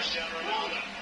Cristiano Ronaldo.